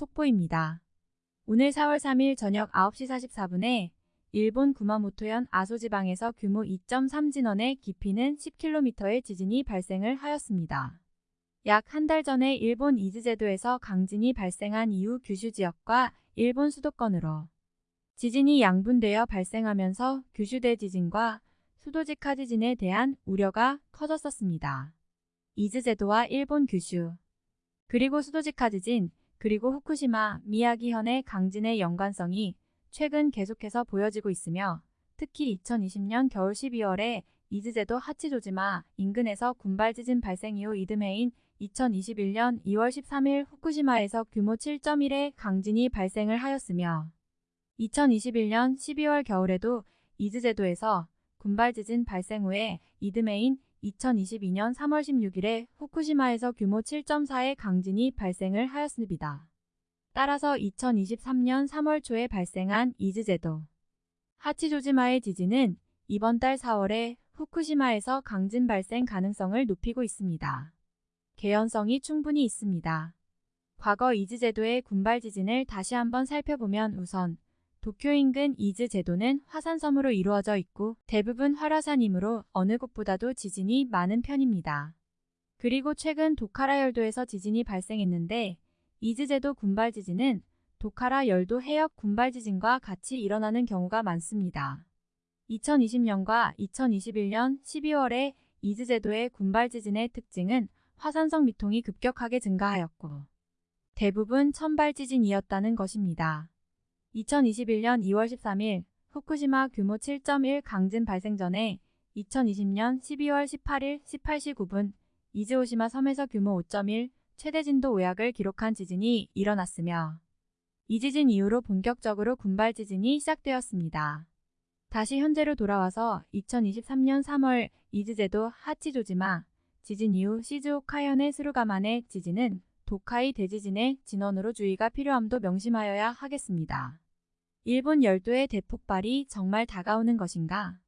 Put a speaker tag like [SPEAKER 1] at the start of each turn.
[SPEAKER 1] 속보입니다. 오늘 4월 3일 저녁 9시 44분에 일본 구마모토현 아소지방에서 규모 2.3 진원의 깊이는 10km의 지진이 발생을 하였습니다. 약 한 달 전에 일본 이즈제도에서 강진이 발생한 이후 규슈 지역과 일본 수도권으로 지진이 양분되어 발생하면서 규슈대 지진과 수도지카 지진에 대한 우려가 커졌었습니다. 이즈제도와 일본 규슈 그리고 수도지카 지진 그리고 후쿠시마, 미야기현의 강진의 연관성이 최근 계속해서 보여지고 있으며 특히 2020년 겨울 12월에 이즈제도 하치조지마 인근에서 군발 지진 발생 이후 이듬해인 2021년 2월 13일 후쿠시마에서 규모 7.1의 강진이 발생을 하였으며 2021년 12월 겨울에도 이즈제도에서 군발 지진 발생 후에 이듬해인 2022년 3월 16일에 후쿠시마에서 규모 7.4의 강진이 발생을 하였습니다. 따라서 2023년 3월 초에 발생한 이즈제도 하치조지마의 지진은 이번 달 4월에 후쿠시마에서 강진 발생 가능성을 높이고 있습니다. 개연성이 충분히 있습니다. 과거 이즈제도의 군발 지진을 다시 한번 살펴보면 우선 도쿄 인근 이즈 제도는 화산섬으로 이루어져 있고 대부분 활화산이므로 어느 곳보다도 지진이 많은 편입니다. 그리고 최근 도카라 열도에서 지진이 발생했는데 이즈 제도 군발 지진은 도카라 열도 해역 군발 지진과 같이 일어나는 경우가 많습니다. 2020년과 2021년 12월에 이즈 제도의 군발 지진의 특징은 화산성 미동이 급격하게 증가하였고 대부분 천발 지진이었다는 것입니다. 2021년 2월 13일 후쿠시마 규모 7.1 강진 발생 전에 2020년 12월 18일 18시 9분 이즈오시마 섬에서 규모 5.1 최대 진도 5약을 기록한 지진이 일어났으며 이 지진 이후로 본격적으로 군발 지진이 시작되었습니다. 다시 현재로 돌아와서 2023년 3월 이즈제도 하치조지마 지진 이후 시즈오카현의 스루가만의 지진은 도카이 대지진의 진원으로 주의가 필요함도 명심하여야 하겠습니다. 일본 열도의 대폭발이 정말 다가오는 것인가?